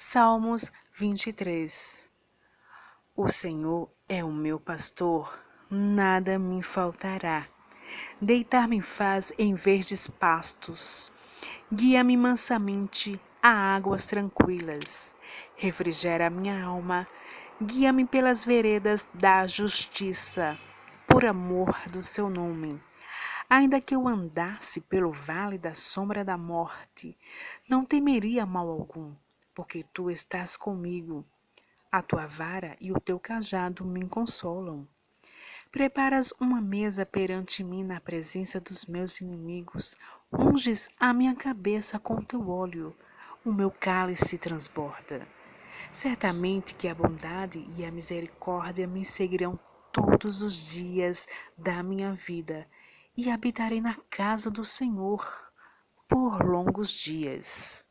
Salmos 23 O Senhor é o meu pastor, nada me faltará. Deitar-me faz em verdes pastos. Guia-me mansamente a águas tranquilas. Refrigera minha alma. Guia-me pelas veredas da justiça, por amor do seu nome. Ainda que eu andasse pelo vale da sombra da morte, não temeria mal algum porque tu estás comigo. A tua vara e o teu cajado me consolam. Preparas uma mesa perante mim na presença dos meus inimigos. Unges a minha cabeça com teu óleo. O meu cálice transborda. Certamente que a bondade e a misericórdia me seguirão todos os dias da minha vida e habitarei na casa do Senhor por longos dias.